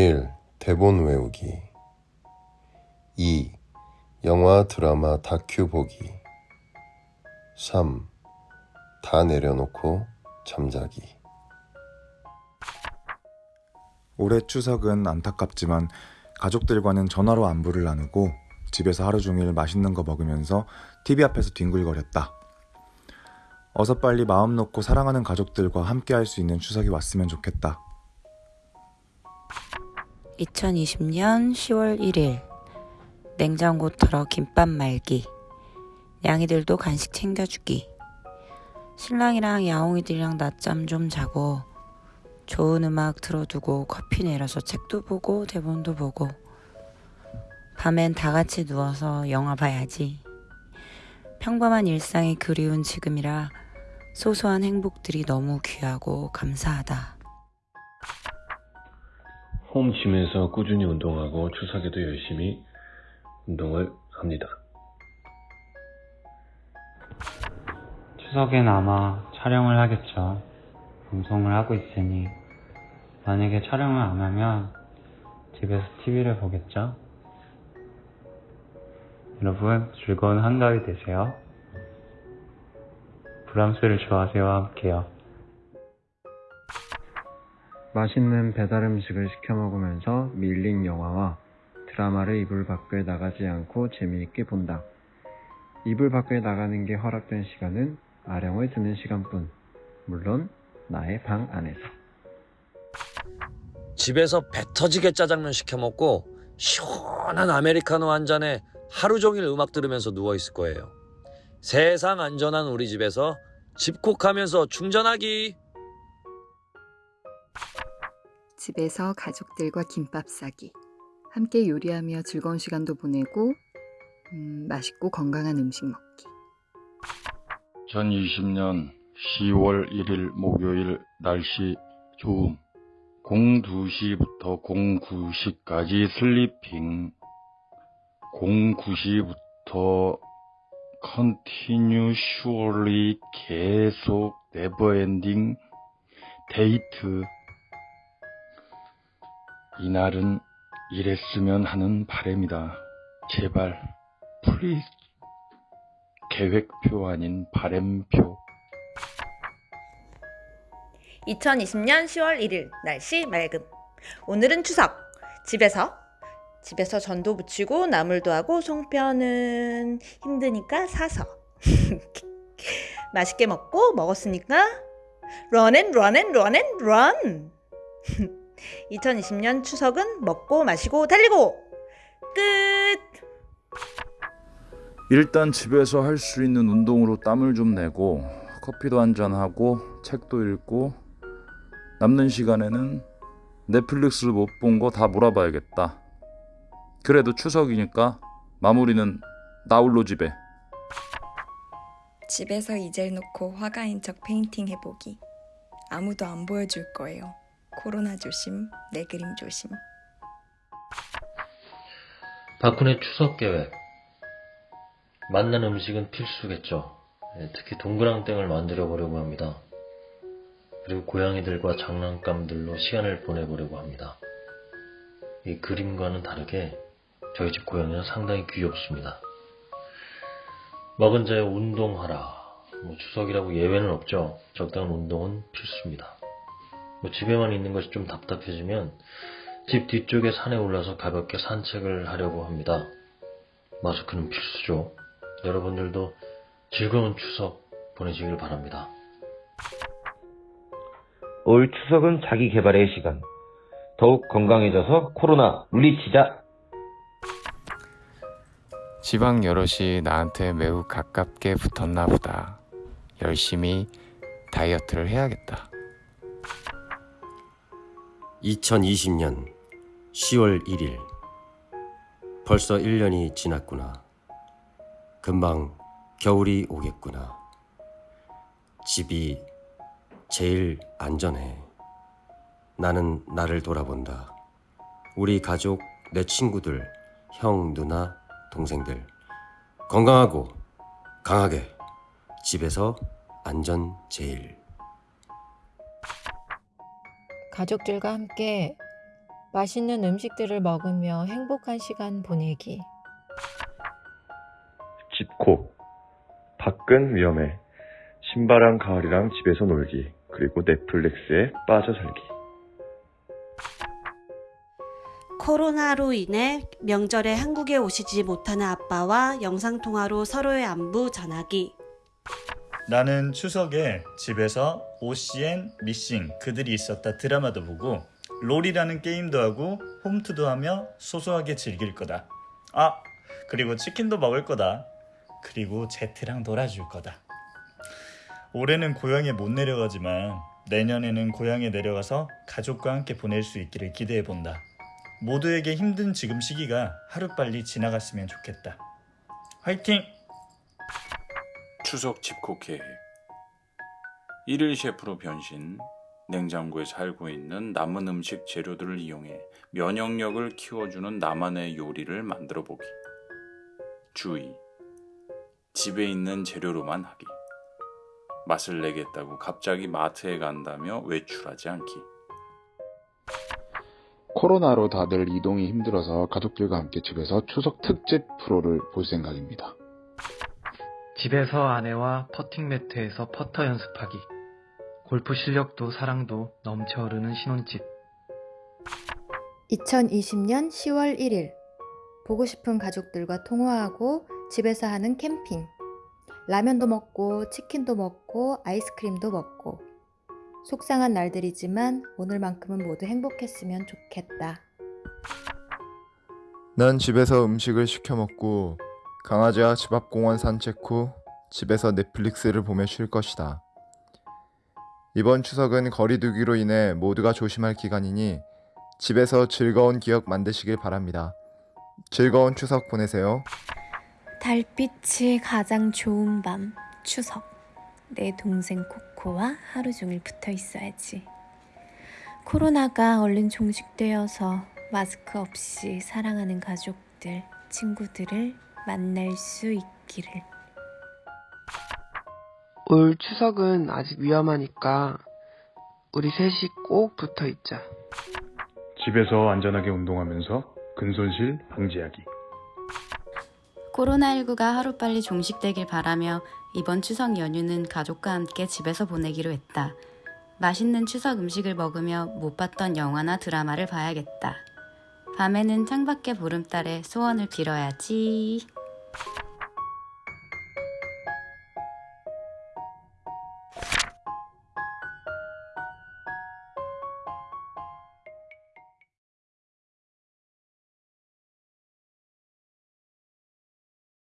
1. 대본 외우기 2. 영화, 드라마, 다큐 보기 3. 다 내려놓고 잠자기 올해 추석은 안타깝지만 가족들과는 전화로 안부를 나누고 집에서 하루 종일 맛있는 거 먹으면서 TV 앞에서 뒹굴거렸다. 어서 빨리 마음 놓고 사랑하는 가족들과 함께 할 수 있는 추석이 왔으면 좋겠다. 2020년 10월 1일 냉장고 털어 김밥 말기 양이들도 간식 챙겨주기 신랑이랑 야옹이들이랑 낮잠 좀 자고 좋은 음악 틀어두고 커피 내려서 책도 보고 대본도 보고 밤엔 다 같이 누워서 영화 봐야지 평범한 일상이 그리운 지금이라 소소한 행복들이 너무 귀하고 감사하다. 홈짐에서 꾸준히 운동하고 추석에도 열심히 운동을 합니다. 추석엔 아마 촬영을 하겠죠. 방송을 하고 있으니 만약에 촬영을 안 하면 집에서 TV를 보겠죠. 여러분 즐거운 한가위 되세요. 브람스를 좋아하세요와 함께요. 맛있는 배달 음식을 시켜 먹으면서 밀린 영화와 드라마를 이불 밖을 나가지 않고 재미있게 본다. 이불 밖을 나가는 게 허락된 시간은 아령을 듣는 시간뿐. 물론 나의 방 안에서. 집에서 배 터지게 짜장면 시켜 먹고 시원한 아메리카노 한 잔에 하루 종일 음악 들으면서 누워 있을 거예요. 세상 안전한 우리 집에서 집콕하면서 충전하기. 집에서 가족들과 김밥 싸기. 함께 요리하며 즐거운 시간도 보내고 음, 맛있고 건강한 음식 먹기. 2020년 10월 1일 목요일 날씨 좋음 02시부터 09시까지 sleeping 09시부터 continually 계속 neverending 데이트 이날은 이랬으면 하는 바램이다. 제발 please 계획표 아닌 바램표 2020년 10월 1일 날씨 맑음. 오늘은 추석. 집에서 집에서 전도 붙이고 나물도 하고 송편은 힘드니까 사서 맛있게 먹고 먹었으니까 run and run and run and run. 2020년 추석은 먹고 마시고 달리고 끝. 일단 집에서 할 수 있는 운동으로 땀을 좀 내고 커피도 한잔 하고 책도 읽고 남는 시간에는 넷플릭스를 못 본 거 다 몰아봐야겠다. 그래도 추석이니까 마무리는 나홀로 집에. 집에서 이젤 놓고 화가인 척 painting 해보기. 아무도 안 보여줄 거예요. 코로나 조심, 내 그림 조심. 박훈의 추석 계획. 맛난 음식은 필수겠죠. 예, 특히 동그랑땡을 만들어 보려고 합니다. 그리고 고양이들과 장난감들로 시간을 보내보려고 합니다. 이 그림과는 다르게 저희 집 고양이는 상당히 귀엽습니다. 먹은 자의 운동하라. 뭐 추석이라고 예외는 없죠. 적당한 운동은 필수입니다. 뭐 집에만 있는 것이 좀 답답해지면 집 뒤쪽에 산에 올라서 가볍게 산책을 하려고 합니다. 마스크는 필수죠. 여러분들도 즐거운 추석 보내시길 바랍니다. 올 추석은 자기 개발의 시간. 더욱 건강해져서 코로나 물리치자. 지방 여럿이 나한테 매우 가깝게 붙었나 보다. 열심히 다이어트를 해야겠다. 2020년 10월 1일. 벌써 1년이 지났구나. 금방 겨울이 오겠구나. 집이 제일 안전해. 나는 나를 돌아본다. 우리 가족, 내 친구들, 형, 누나, 동생들. 건강하고 강하게 집에서 안전 제일. 가족들과 함께 맛있는 음식들을 먹으며 행복한 시간 보내기. 집콕. 밖은 위험해. 신바람 가을이랑 집에서 놀기. 그리고 넷플릭스에 빠져 살기. 코로나로 인해 명절에 한국에 오시지 못하는 아빠와 영상통화로 서로의 안부 전하기. 나는 추석에 집에서 OCN 미싱 그들이 있었다 드라마도 보고 롤이라는 게임도 하고 홈트도 하며 소소하게 즐길 거다. 아, 그리고 치킨도 먹을 거다. 그리고 제트랑 놀아줄 거다. 올해는 고향에 못 내려가지만 내년에는 고향에 내려가서 가족과 함께 보낼 수 있기를 기대해 본다. 모두에게 힘든 지금 시기가 하루빨리 지나갔으면 좋겠다. 화이팅! 추석 집콕 계획 1일 셰프로 변신 냉장고에 살고 있는 남은 음식 재료들을 이용해 면역력을 키워주는 나만의 요리를 만들어 보기. 주의. 집에 있는 재료로만 하기. 맛을 내겠다고 갑자기 마트에 간다며 외출하지 않기. 코로나로 다들 이동이 힘들어서 가족들과 함께 집에서 추석 특집 프로를 볼 생각입니다. 집에서 아내와 퍼팅 매트에서 퍼터 연습하기. 골프 실력도 사랑도 넘쳐 흐르는 신혼집. 2020년 10월 1일 보고 싶은 가족들과 통화하고 집에서 하는 캠핑. 라면도 먹고 치킨도 먹고 아이스크림도 먹고 속상한 날들이지만 오늘만큼은 모두 행복했으면 좋겠다. 난 집에서 음식을 시켜 먹고 강아지와 집 앞 공원 산책 후 집에서 넷플릭스를 보며 쉴 것이다. 이번 추석은 거리두기로 인해 모두가 조심할 기간이니 집에서 즐거운 기억 만드시길 바랍니다. 즐거운 추석 보내세요. 달빛이 가장 좋은 밤, 추석. 내 동생 코코와 하루 종일 붙어 있어야지. 코로나가 얼른 종식되어서 마스크 없이 사랑하는 가족들, 친구들을 만날 수 있기를. 올 추석은 아직 위험하니까 우리 셋이 꼭 붙어 있자. 집에서 안전하게 운동하면서 근손실 방지하기. 코로나19가 하루빨리 종식되길 바라며 이번 추석 연휴는 가족과 함께 집에서 보내기로 했다. 맛있는 추석 음식을 먹으며 못 봤던 영화나 드라마를 봐야겠다. 밤에는 창밖의 보름달에 소원을 빌어야지.